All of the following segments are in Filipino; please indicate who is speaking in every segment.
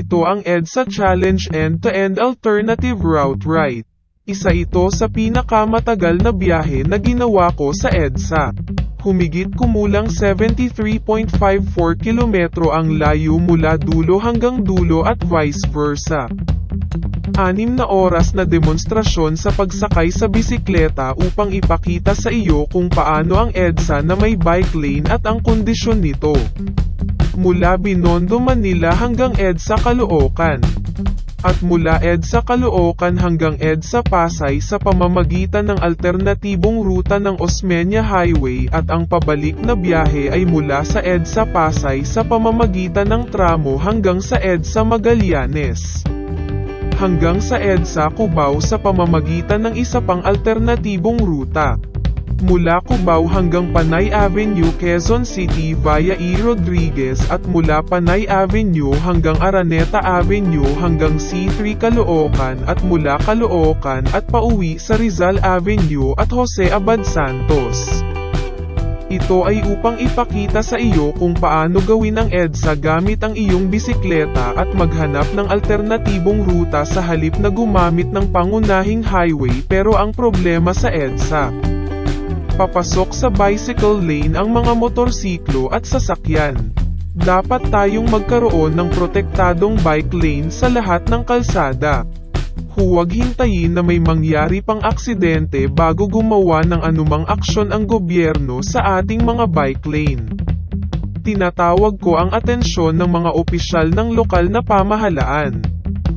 Speaker 1: Ito ang EDSA Challenge End-to-End Alternative Route Ride. Isa ito sa pinakamatagal na biyahe na ginawa ko sa EDSA. Humigit kumulang 73.54 kilometro ang layo mula dulo hanggang dulo at vice versa. Anim na oras na demonstrasyon sa pagsakay sa bisikleta upang ipakita sa iyo kung paano ang EDSA na may bike lane at ang kondisyon nito. Mula Binondo, Manila hanggang EDSA Caloocan. At mula EDSA Caloocan hanggang EDSA Pasay sa pamamagitan ng alternatibong ruta ng Osmeña Highway at ang pabalik na biyahe ay mula sa EDSA Pasay sa pamamagitan ng tramo hanggang sa EDSA Magallanes hanggang sa EDSA Cubao sa pamamagitan ng isa pang alternatibong ruta. Mula Cubao hanggang Panay Avenue, Quezon City via E. Rodriguez at mula Panay Avenue hanggang Araneta Avenue hanggang C3 Caloocan at mula Caloocan at pauwi sa Rizal Avenue at Jose Abad Santos. Ito ay upang ipakita sa iyo kung paano gawin ang EDSA gamit ang iyong bisikleta at maghanap ng alternatibong ruta sa halip na gumamit ng pangunahing highway pero ang problema sa EDSA. Papasok sa bicycle lane ang mga motorsiklo at sasakyan. Dapat tayong magkaroon ng protektadong bike lane sa lahat ng kalsada. Huwag hintayin na may mangyari pang aksidente bago gumawa ng anumang aksyon ang gobyerno sa ating mga bike lane. Tinatawag ko ang atensyon ng mga opisyal ng lokal na pamahalaan,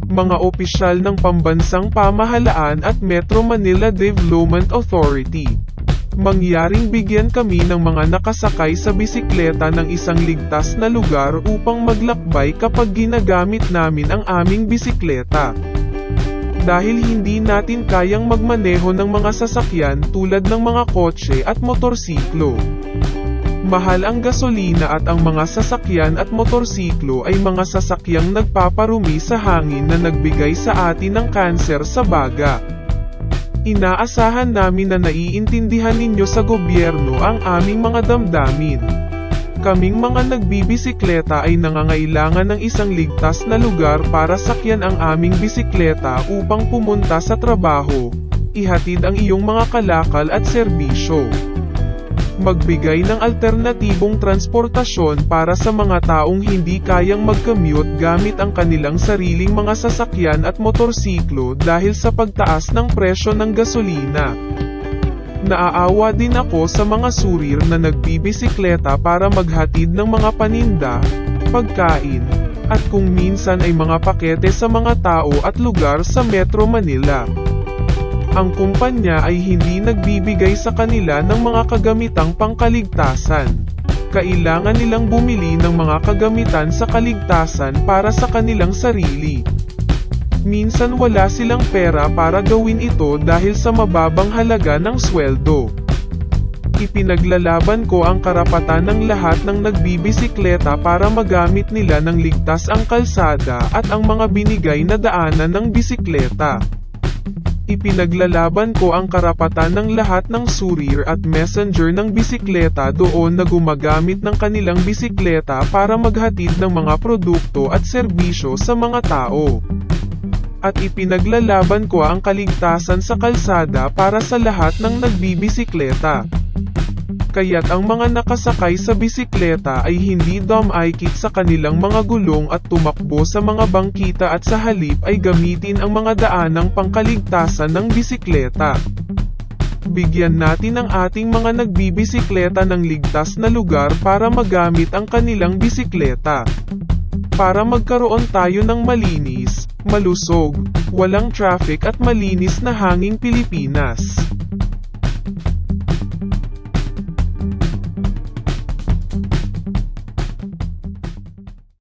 Speaker 1: mga opisyal ng pambansang pamahalaan at Metro Manila Development Authority. Mangyaring bigyan kami ng mga nakasakay sa bisikleta ng isang ligtas na lugar upang maglakbay kapag ginagamit namin ang aming bisikleta dahil hindi natin kayang magmaneho ng mga sasakyan tulad ng mga kotse at motorsiklo. Mahal ang gasolina at ang mga sasakyan at motorsiklo ay mga sasakyang nagpaparumi sa hangin na nagbigay sa atin ng kanser sa baga. Inaasahan namin na naiintindihan ninyo sa gobyerno ang aming mga damdamin. Kaming mga nagbibisikleta ay nangangailangan ng isang ligtas na lugar para sakyan ang aming bisikleta upang pumunta sa trabaho, ihatid ang iyong mga kalakal at serbisyo. Magbigay ng alternatibong transportasyon para sa mga taong hindi kayang mag-commute gamit ang kanilang sariling mga sasakyan at motorsiklo dahil sa pagtaas ng presyo ng gasolina. Naaawa din ako sa mga surir na nagbibisikleta para maghatid ng mga paninda, pagkain, at kung minsan ay mga pakete sa mga tao at lugar sa Metro Manila. Ang kumpanya ay hindi nagbibigay sa kanila ng mga kagamitang pangkaligtasan. Kailangan nilang bumili ng mga kagamitan sa kaligtasan para sa kanilang sarili. Minsan wala silang pera para gawin ito dahil sa mababang halaga ng sweldo. Ipinaglalaban ko ang karapatan ng lahat ng nagbibisikleta para magamit nila ng ligtas ang kalsada at ang mga binigay na daanan ng bisikleta. Ipinaglalaban ko ang karapatan ng lahat ng surir at messenger ng bisikleta doon na gumagamit ng kanilang bisikleta para maghatid ng mga produkto at serbisyo sa mga tao at ipinaglalaban ko ang kaligtasan sa kalsada para sa lahat ng nagbibisikleta. Kaya't ang mga nakasakay sa bisikleta ay hindi dumaykit sa kanilang mga gulong at tumakbo sa mga bangkita at sa halip ay gamitin ang mga daanang pangkaligtasan ng bisikleta. Bigyan natin ang ating mga nagbibisikleta ng ligtas na lugar para magamit ang kanilang bisikleta. Para magkaroon tayo ng malinis, malusog, walang traffic at malinis na hanging Pilipinas.